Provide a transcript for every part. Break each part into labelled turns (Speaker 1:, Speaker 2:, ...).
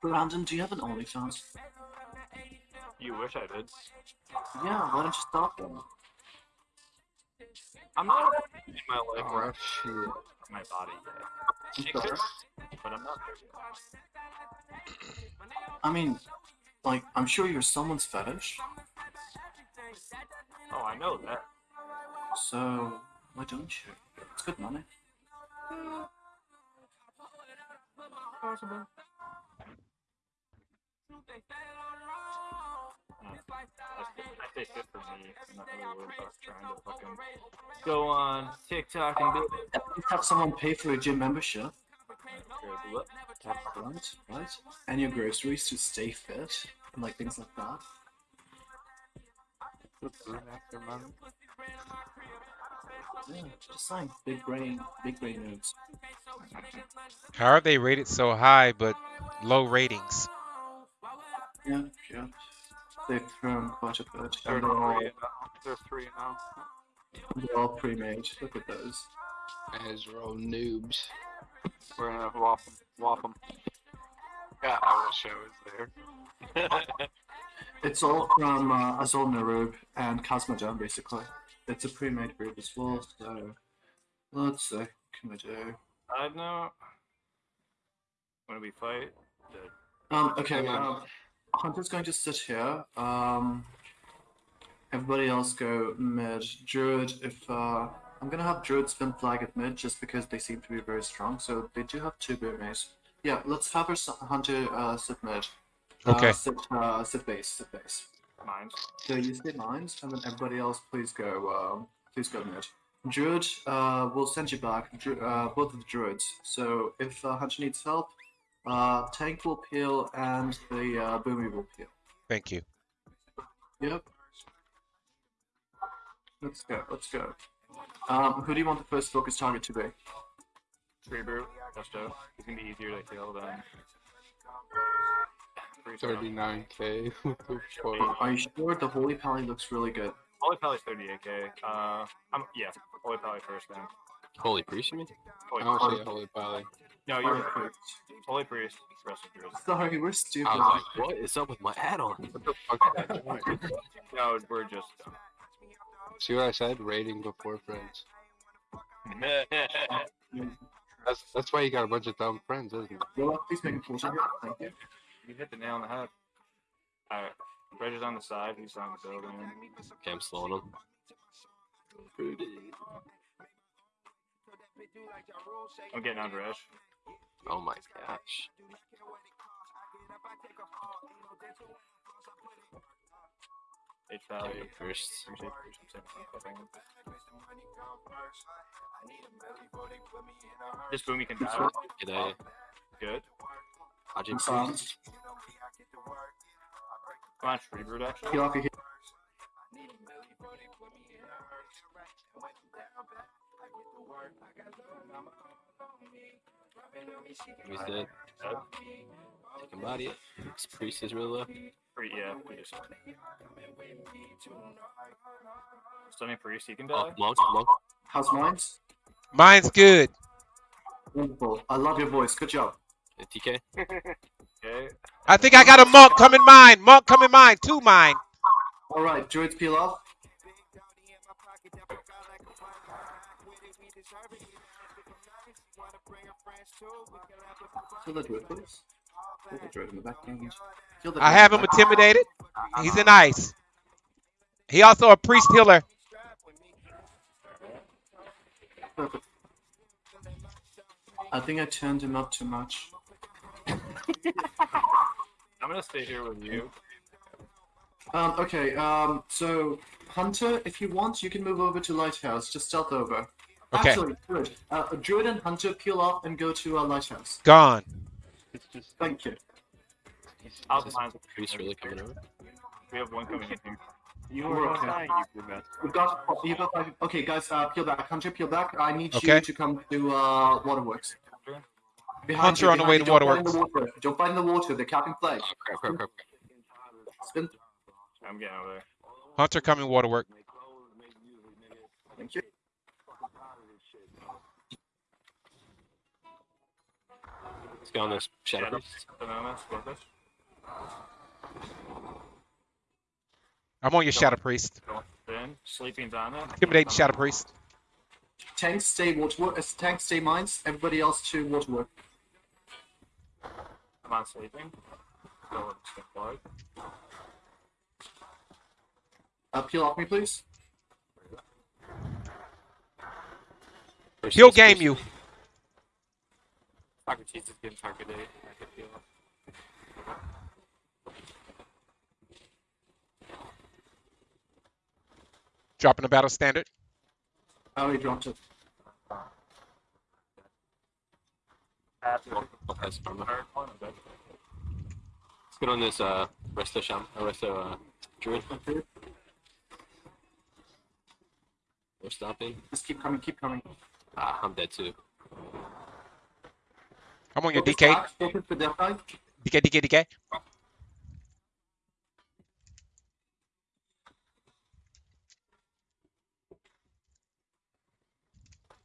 Speaker 1: Brandon, do you have an OnlyFans?
Speaker 2: You wish I did.
Speaker 1: Yeah, why don't you start them?
Speaker 2: I'm not in my life
Speaker 3: Oh,
Speaker 2: or
Speaker 3: shit.
Speaker 2: my body yet.
Speaker 1: I'm sorry.
Speaker 2: But I'm not there yet.
Speaker 1: I mean, like, I'm sure you're someone's fetish,
Speaker 2: Oh, I know that.
Speaker 1: so why don't you? It's good money. Hmm.
Speaker 2: Possible. I think good for me. I'm not really worried about trying to fucking go on TikTok and do
Speaker 1: At least have someone pay for a gym membership.
Speaker 2: what?
Speaker 1: Right, right? And your groceries to stay fit, and like things like that.
Speaker 3: After month.
Speaker 1: Yeah, just saying. Big brain, big brain moves.
Speaker 4: How are they rated so high but low ratings?
Speaker 1: Yeah, yeah. They've thrown quite a bit.
Speaker 2: They're
Speaker 1: And they're all,
Speaker 2: three now. They're three now.
Speaker 1: they're all pre-made. Look at those.
Speaker 3: As we're all noobs.
Speaker 2: We're gonna whop them. Whop them.
Speaker 3: God, I wish I was there.
Speaker 1: It's all from uh, Azjol-Nerub and Cosmodome, basically. It's a pre-made group as well, so let's see. What can we do?
Speaker 2: I know. When we fight, the
Speaker 1: Um, okay,
Speaker 3: Hang on.
Speaker 1: um, Hunter's going to sit here. Um, everybody else go mid. Druid, if uh, I'm gonna have Druid spin flag at mid just because they seem to be very strong. So they do have two boomers. Yeah, let's have our Hunter uh, sit mid.
Speaker 4: Okay.
Speaker 1: Uh, sit, uh, sit base, sit base.
Speaker 2: mines.
Speaker 1: So you sit mines, and then everybody else, please go. Um, please go mid. Druid, uh, we'll send you back. Dru- uh, both of the druids. So if uh, Hunter needs help, uh, tank will peel and the uh, boomy will peel.
Speaker 4: Thank you.
Speaker 1: Yep. Let's go. Let's go. Um, who do you want the first focus target to be?
Speaker 2: Tree brew. Gusto. He's gonna be easier to kill than. Freeze out.
Speaker 3: 39k. What the fuck?
Speaker 1: Are you sure the Holy Pally looks really good?
Speaker 2: Holy Pally 38k. Uh, I'm yeah. Holy Pally first then.
Speaker 3: Holy priest, you mean?
Speaker 2: Holy
Speaker 3: I
Speaker 2: Priest.
Speaker 3: don't see a holy pally.
Speaker 2: No, you're
Speaker 1: Chris.
Speaker 2: Holy Priest. Rest of yours.
Speaker 1: Sorry, we're stupid.
Speaker 3: I like, what is up with my add-on? What the fuck is that doing?
Speaker 2: No, we're just.
Speaker 3: See what I said? Rating before friends. That's that's why you got a bunch of dumb friends, isn't it?
Speaker 1: Will, please make a full target. Thank you.
Speaker 2: you hit the nail on the head. Alright. Reg is on the side. He's on the building.
Speaker 3: Okay, I'm slowing him.
Speaker 2: I'm getting on Reg.
Speaker 3: Oh my gosh.
Speaker 2: H Valley.
Speaker 3: Okay, first.
Speaker 2: Appreciate appreciate This boom you can die.
Speaker 3: Did I?
Speaker 2: Good.
Speaker 3: How'd
Speaker 1: I'm silent.
Speaker 2: Come on, Tree Brood actually.
Speaker 1: Heal off your heal.
Speaker 3: He's dead. Take him body. This priest is really low.
Speaker 2: Free, yeah, we just. Stunning Priest, he can die.
Speaker 3: Oh, monk, monk.
Speaker 1: How's mine?
Speaker 4: Mine's good.
Speaker 1: Wonderful. I love your voice. Good job.
Speaker 3: Uh, TK.
Speaker 2: Okay.
Speaker 4: I think I got a monk coming mine. Monk coming mine. Two mine.
Speaker 1: All right, druids peel off. Kill the druid, please. Kill the druid in the background. Kill the
Speaker 4: I have him intimidated. He's in ice. He also a priest healer.
Speaker 1: I think I turned him up too much.
Speaker 2: I'm gonna stay here with you.
Speaker 1: Um, okay, um, so Hunter, if you want, you can move over to Lighthouse. Just stealth over.
Speaker 4: Okay.
Speaker 1: Actually, good. Uh, Druid and Hunter peel off and go to uh, Lighthouse.
Speaker 4: Gone.
Speaker 1: Thank you.
Speaker 2: I'll
Speaker 3: Is this
Speaker 2: find.
Speaker 3: priest really coming over?
Speaker 2: We have one coming in here.
Speaker 1: You are okay. We've got, you've got five. Okay, guys, uh, peel back. Hunter, peel back. I need you to come to uh, Waterworks. Behind
Speaker 4: Hunter
Speaker 1: you,
Speaker 4: on the way to
Speaker 1: Don't in
Speaker 4: Waterworks.
Speaker 1: the water. Don't fight in the water. They're capping flag.
Speaker 3: Oh crap, crap, crap,
Speaker 1: Spin.
Speaker 2: I'm getting over there.
Speaker 4: Hunter coming waterwork.
Speaker 1: Thank you.
Speaker 3: Let's go on this Shadow
Speaker 2: Shadow,
Speaker 3: Priest.
Speaker 4: I'm on your Shadow. Priest.
Speaker 2: Going in. Sleeping's on it.
Speaker 4: Shadow Priest.
Speaker 1: Tanks stay waterwork. Uh, tanks stay mines. Everybody else to waterwork.
Speaker 2: I'm on sleeping. Go with the flag.
Speaker 1: Uh, peel off me, please.
Speaker 3: Priest
Speaker 4: He'll game
Speaker 3: Priest.
Speaker 4: you.
Speaker 2: Socrates is getting targeted. I can feel it.
Speaker 4: Dropping the battle standard.
Speaker 1: Oh, he dropped it.
Speaker 2: Passive.
Speaker 3: I'll pass it on.
Speaker 2: Hard one, okay.
Speaker 3: Let's get on this uh Resto Sham. Uh, Resto uh, Druid.
Speaker 1: Okay.
Speaker 3: We're stopping.
Speaker 1: Just keep coming. Keep coming.
Speaker 3: Ah, I'm dead too.
Speaker 4: I'm on your
Speaker 1: Focus
Speaker 4: DK.
Speaker 1: back, Focus for Death Knight.
Speaker 4: DK, DK, DK.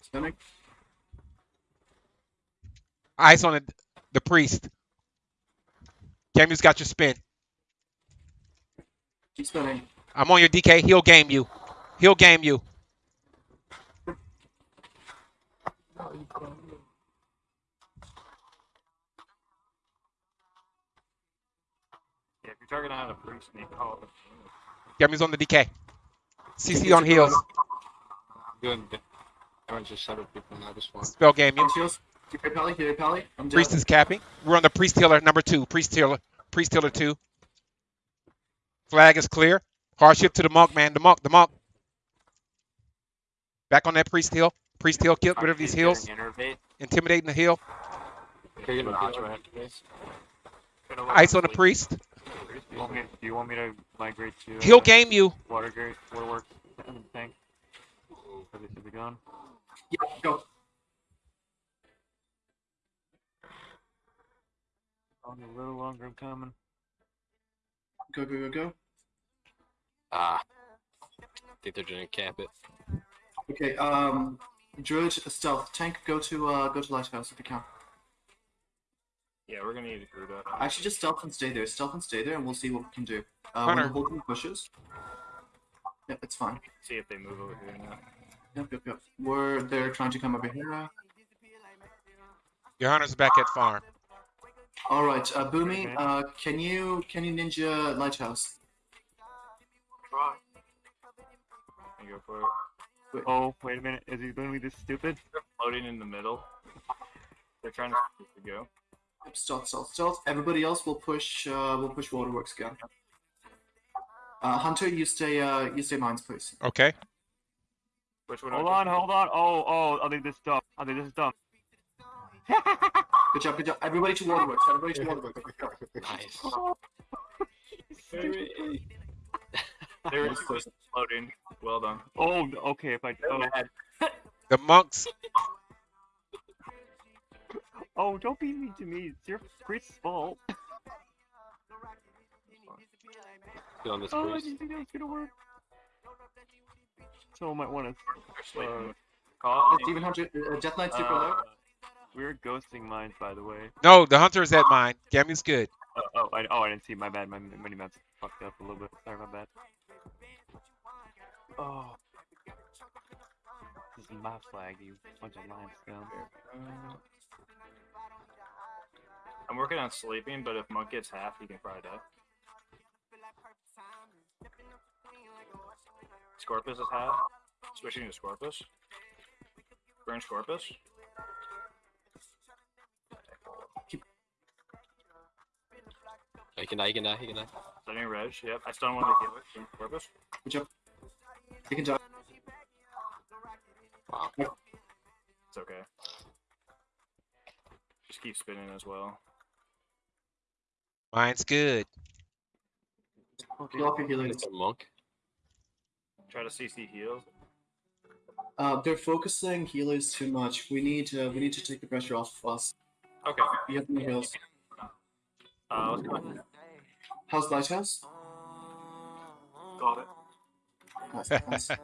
Speaker 1: Spinning.
Speaker 4: Eyes on the, the priest. Gamu's got your spin.
Speaker 1: Keep spinning.
Speaker 4: I'm on your DK. He'll game you. He'll game you.
Speaker 2: Yeah, if you're targeting on a priest, you call
Speaker 4: on the DK. CC on heels.
Speaker 3: Good. Everyone's just Shadow people now. This one.
Speaker 4: Spell game you.
Speaker 1: Heals. Pally. Keep your pally. I'm.
Speaker 4: Priest is capping. We're on the priest healer number two. Priest healer. Priest healer two. Flag is clear. Hardship to the monk, man. The monk. The monk. Back on that priest heal. Priest heal. Get rid of these heals. Intimidating the heal.
Speaker 3: You're gonna
Speaker 2: Nah,
Speaker 3: kill
Speaker 2: try
Speaker 3: her.
Speaker 2: it. Gonna let
Speaker 4: Ice on the priest.
Speaker 2: Do you want me, do you want me to migrate to
Speaker 4: He'll
Speaker 2: uh,
Speaker 4: game you.
Speaker 2: Watergate, Waterworks, and tank? Are they, are they gone?
Speaker 1: Yeah, go.
Speaker 2: On a little longer, I'm coming.
Speaker 1: Go, go, go, go.
Speaker 3: Ah. I think they're gonna cap it.
Speaker 1: Okay, um, Druid, stealth, tank, go to, uh, go to Lighthouse if you can.
Speaker 2: Yeah, we're gonna need to do that.
Speaker 1: Actually, just stealth and stay there. Stealth and stay there, and we'll see what we can do. Uh, when
Speaker 4: Hunter.
Speaker 1: the whole team pushes. Yep, it's fine.
Speaker 2: See if they move over here now.
Speaker 1: Yep, yep, yep. We're, they're trying to come over here.
Speaker 4: Your hunter's back at farm.
Speaker 1: Alright, uh, Boomy,
Speaker 2: Okay.
Speaker 1: uh, can you, can you ninja Lighthouse?
Speaker 2: Try. You go for it.
Speaker 5: Oh, wait a minute. Is he going to be this stupid?
Speaker 2: They're floating in the middle. They're trying to see go.
Speaker 1: Yep, stealth, stealth, stealth. Everybody else will push, uh, will push Waterworks again. Uh, Hunter, you stay, uh, you stay mines, please.
Speaker 4: Okay.
Speaker 2: Which one?
Speaker 5: Hold on, hold on. Oh, oh, I think this is dumb. I think this is dumb.
Speaker 1: Good job, good job. Everybody to Waterworks, everybody to Waterworks.
Speaker 3: Nice.
Speaker 2: They're floating. Well done.
Speaker 5: Oh, okay. If I oh,
Speaker 4: The monks.
Speaker 5: Oh, don't be mean to me. It's your priest's fault.
Speaker 3: Get on this
Speaker 5: Oh, I
Speaker 3: priest.
Speaker 5: didn't think that was gonna work. Someone might want to.
Speaker 2: They're.
Speaker 5: Uh,
Speaker 2: Call
Speaker 1: Uh,
Speaker 2: it.
Speaker 1: Steven Hunter, uh, Death Knight super low.
Speaker 2: Uh,
Speaker 5: We're ghosting mines, by the way.
Speaker 4: No, the hunter is at mine. Gamu's good.
Speaker 5: Oh, oh, I, oh, I didn't see. My bad. My mini map's fucked up a little bit. Sorry, my bad. Oh. This is my flag, you bunch of lime scum.
Speaker 2: I'm working on sleeping, but if Monk gets half, he can fry it up. Scorpus is half. Switching to Scorpus. Burn Scorpus.
Speaker 3: He can die, he can die, he can die.
Speaker 2: Sending Reg. Yep. I stun one of the healers. Burn Scorpus.
Speaker 1: Good job. You can die.
Speaker 3: Wow.
Speaker 2: It's okay. Just keep spinning as well.
Speaker 4: Mine's good.
Speaker 1: Peel off your healers.
Speaker 3: It's a monk.
Speaker 2: Try to CC heals.
Speaker 1: Uh, they're focusing healers too much. We need, uh, we need to take the pressure off of us.
Speaker 2: Okay.
Speaker 1: You have no heals.
Speaker 2: Uh, let's go.
Speaker 1: How's Lighthouse?
Speaker 2: Got it.
Speaker 1: Nice, nice.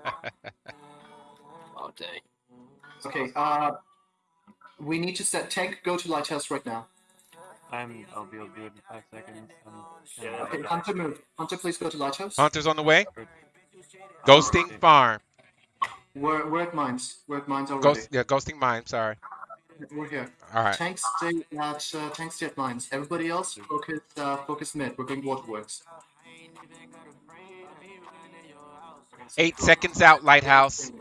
Speaker 3: Oh dang.
Speaker 1: Okay, uh, we need to set tank. Go to lighthouse right now.
Speaker 5: I'm. I'll be able to do it in five seconds. I'm,
Speaker 2: Yeah,
Speaker 1: Okay, Hunter, move. Hunter, please go to lighthouse.
Speaker 4: Hunter's on the way. Ghosting
Speaker 5: okay.
Speaker 4: farm.
Speaker 1: We're we're at mines. We're at mines already.
Speaker 4: Ghost, yeah, ghosting mine. Sorry.
Speaker 1: We're here.
Speaker 4: All right.
Speaker 1: Tank stay at uh, tank stay at mines. Everybody else focus uh, focus mid. We're going waterworks.
Speaker 4: Eight seconds out, lighthouse.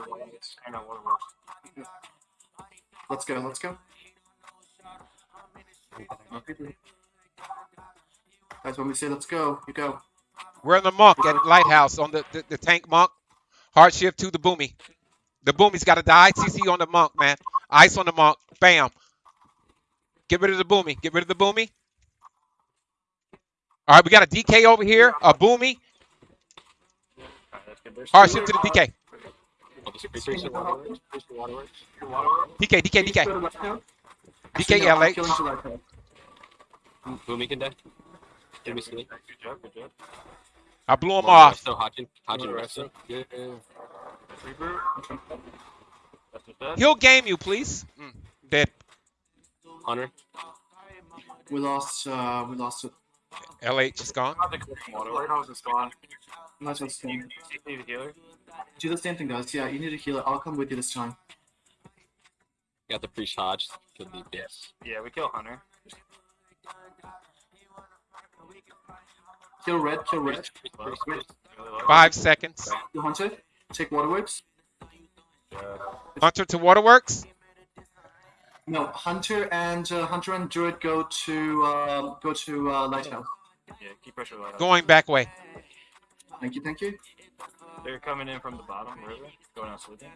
Speaker 2: I know what it was.
Speaker 1: Let's go. Let's go. Guys, when we say let's go, you go.
Speaker 4: We're in the monk at lighthouse on the, the, the tank monk. Hard shift to the boomy. The boomy's got to die. CC on the monk, man. Ice on the monk. Bam. Get rid of the boomy. Get rid of the boomy. All right, we got a DK over here. A boomy.
Speaker 2: That's
Speaker 4: Hard shift to the. DK. DK, DK, DK. DK,
Speaker 1: No, I'm
Speaker 4: LH.
Speaker 1: killing to lighthouse.
Speaker 3: Boomy can die. Give me sleep.
Speaker 2: Good job, good job.
Speaker 4: I blew him off.
Speaker 3: resto, Hodgin. Hodgin
Speaker 2: One
Speaker 3: resto. Yeah.
Speaker 2: Reboot. That's just that.
Speaker 4: He'll game you, please. Mm, dead.
Speaker 3: Hunter.
Speaker 1: We lost. Uh, we lost it.
Speaker 4: LH is gone.
Speaker 2: Not the clearing water. Warehouse is gone.
Speaker 1: Lighthouse.
Speaker 2: You
Speaker 1: tank.
Speaker 2: you see healer?
Speaker 1: Do the same thing, guys. Yeah, you need a healer. I'll come with you this time.
Speaker 3: Got the priest Hodge. Killed the bitch.
Speaker 2: Yeah, we kill Hunter.
Speaker 1: Kill red. Kill red.
Speaker 3: Priest, priest,
Speaker 2: Low,
Speaker 3: priest, priest.
Speaker 2: really low.
Speaker 4: Five seconds.
Speaker 1: Kill hunter. Take waterworks.
Speaker 2: Yeah.
Speaker 4: Hunter to waterworks.
Speaker 1: No, hunter and uh, hunter and druid go to uh, go to uh, lighthouse.
Speaker 2: Yeah, keep pressure light on.
Speaker 4: Going back way.
Speaker 1: Thank you. Thank you.
Speaker 2: They're coming in from the bottom river, going out sleeping.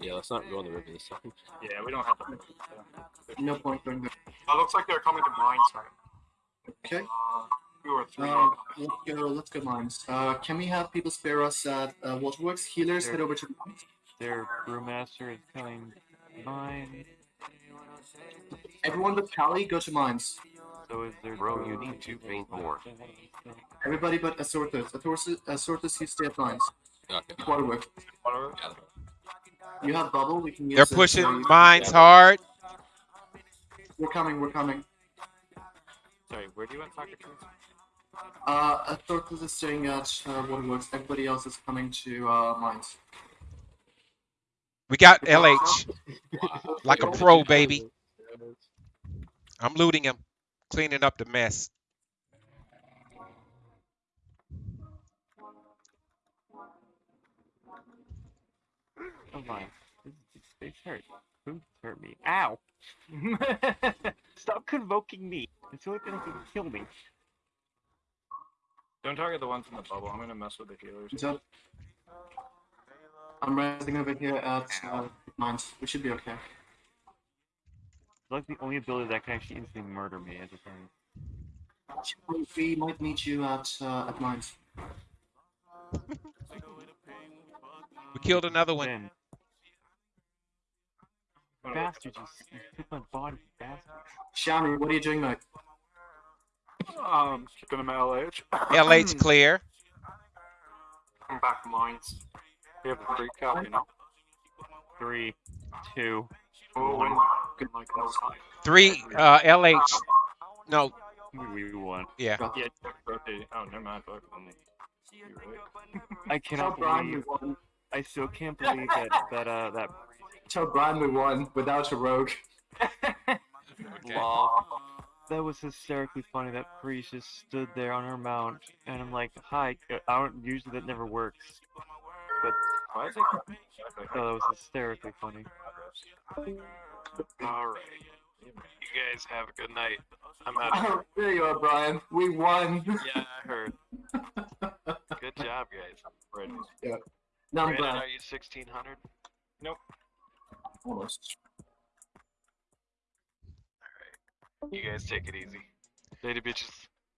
Speaker 3: Yeah, let's not go on the river this time.
Speaker 2: Yeah, we don't have to.
Speaker 1: No point going there.
Speaker 2: It looks like they're coming to mines right
Speaker 1: Okay.
Speaker 2: Two or three.
Speaker 1: Uh, let's go. Let's go mines. Uh, can we have people spare us at uh, waterworks? Healers head over to mines.
Speaker 5: Their brewmaster is killing mine.
Speaker 1: Everyone but Callie, go to mines.
Speaker 5: So is there.
Speaker 6: Bro, you need to paint more.
Speaker 1: Everybody but Assortus. Assortus, Assortus you stay at mines.
Speaker 3: Okay.
Speaker 1: Waterworks.
Speaker 2: Waterworks.
Speaker 3: Got it.
Speaker 1: You have bubble. We can use
Speaker 4: They're pushing mines hard.
Speaker 1: We're coming. We're coming.
Speaker 5: Sorry, where do you want soccer teams?
Speaker 1: Uh, Assortus is staying at uh, waterworks. Everybody else is coming to uh, mines.
Speaker 4: We got LH like a pro, baby. I'm looting him, cleaning up the mess.
Speaker 5: Oh my. This, this face hurt. Who hurt me? Ow! Stop convoking me. It's the only thing that can kill me.
Speaker 2: Don't target the ones in the bubble. I'm gonna mess with the healers.
Speaker 1: Is that? I'm resting over here at uh, mines. We should be okay.
Speaker 5: It's like the only ability that can actually instantly murder me as a thing.
Speaker 1: We might meet you at uh, at mines.
Speaker 4: We killed another one.
Speaker 5: Then, bastard, you, s- my body, bastard.
Speaker 1: Shami, what are you doing, mate?
Speaker 2: Um, keeping them at LH.
Speaker 4: LH clear.
Speaker 2: Come back mines. We have a free cap, you know.
Speaker 5: Three, two,
Speaker 2: Oh,
Speaker 5: One.
Speaker 2: good like that.
Speaker 4: Three uh, LH. No,
Speaker 5: we won.
Speaker 4: yeah.
Speaker 2: Yeah. Oh, never mind. Fuck. You're.
Speaker 5: I cannot believe.
Speaker 1: won.
Speaker 5: I still can't believe that that uh that
Speaker 1: Tell Brian we won without a rogue.
Speaker 5: lol. That was hysterically funny. That priest just stood there on her mount, and I'm like, "Hi." uh, I don't usually that never works, but
Speaker 2: Why is it?
Speaker 5: oh, that was hysterically funny.
Speaker 6: Alright. You guys have a good night. I'm out of here.
Speaker 1: Oh, there you are, Brian. We won.
Speaker 6: Yeah, I heard. Good job, guys.
Speaker 2: Right.
Speaker 1: No, I'm
Speaker 6: Brandon,
Speaker 1: glad.
Speaker 6: are you 1600?
Speaker 1: Almost.
Speaker 6: You guys take it easy. Lady bitches.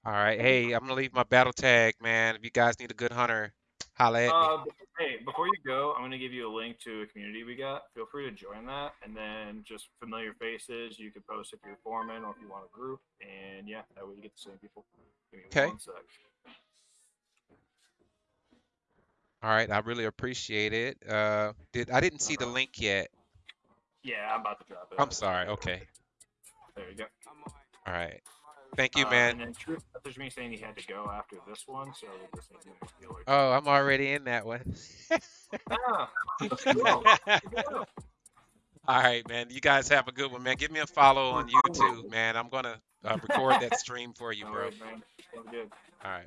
Speaker 4: All right. Hey, I'm gonna leave my battle tag, man. If you guys need a good hunter, holla at me.
Speaker 2: Uh, hey, before you go, I'm gonna give you a link to a community we got. Feel free to join that, and then just familiar faces. You can post if you're a foreman or if you want a group, and yeah, that way you get the same people. Me
Speaker 4: Okay. All right. I really appreciate it. Uh, did I didn't see the link yet.
Speaker 2: Yeah, I'm about to drop it.
Speaker 4: I'm sorry. Okay.
Speaker 2: There you go.
Speaker 4: All right. Thank you,
Speaker 2: Uh,
Speaker 4: man.
Speaker 2: And then messaged me saying he had to go after this one, so this is gonna like,
Speaker 4: Oh, I'm already in that one.
Speaker 2: ah,
Speaker 4: All right, man. You guys have a good one, man. Give me a follow on YouTube, man. I'm gonna uh, record that stream for you, bro.
Speaker 2: Sounds good.
Speaker 4: All right.